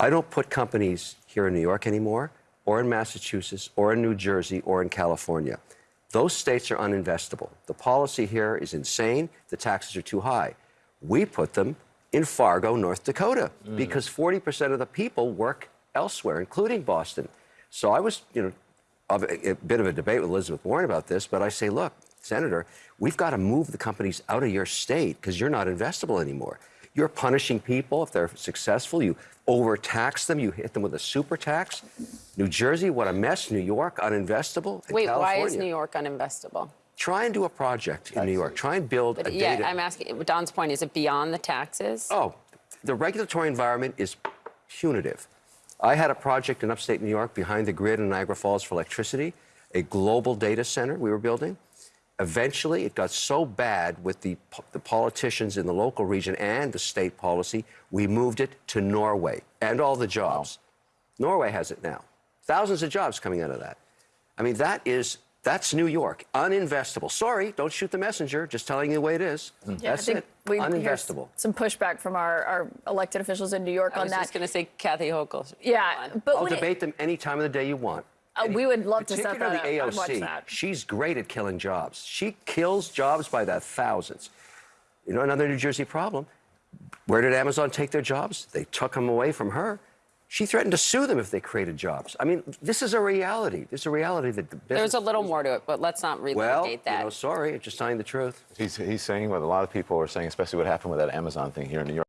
I don't put companies here in New York anymore, or in Massachusetts, or in New Jersey, or in California. Those states are uninvestable. The policy here is insane. The taxes are too high. We put them in Fargo, North Dakota, mm. because 40% of the people work elsewhere, including Boston. So I was, you know, of a, a bit of a debate with Elizabeth Warren about this, but I say, look, Senator, we've got to move the companies out of your state because you're not investable anymore. You're punishing people if they're successful. You overtax them. You hit them with a super tax. New Jersey, what a mess. New York, uninvestable. And Wait, why is New York uninvestable? Try and do a project in New York. Try and build a But data. yeah, I'm asking, Don's point, is it beyond the taxes? Oh, the regulatory environment is punitive. I had a project in upstate New York behind the grid in Niagara Falls for electricity, a global data center we were building. Eventually, it got so bad with the, the politicians in the local region and the state policy, we moved it to Norway and all the jobs. Norway has it now. Thousands of jobs coming out of that. I mean, that is, that's New York, uninvestable. Sorry, don't shoot the messenger, just telling you the way it is. Mm. Yeah, I That's think it, we hear uninvestable. some pushback from our, our elected officials in New York I on that. I was just going to say Kathy Hochul. yeah, but I'll when it- debate them any time of the day you want. Uh, we would love to set Particularly that the up. I'd watch AOC. that. She's great at killing jobs. She kills jobs by the thousands. You know, another New Jersey problem. Where did Amazon take their jobs? They took them away from her. She threatened to sue them if they created jobs. I mean, this is a reality. This is a reality that the business. There's a little more to it, but let's not well, relitigate you that. know, sorry, just telling the truth. He's, he's saying what a lot of people are saying, especially what happened with that Amazon thing here in New York.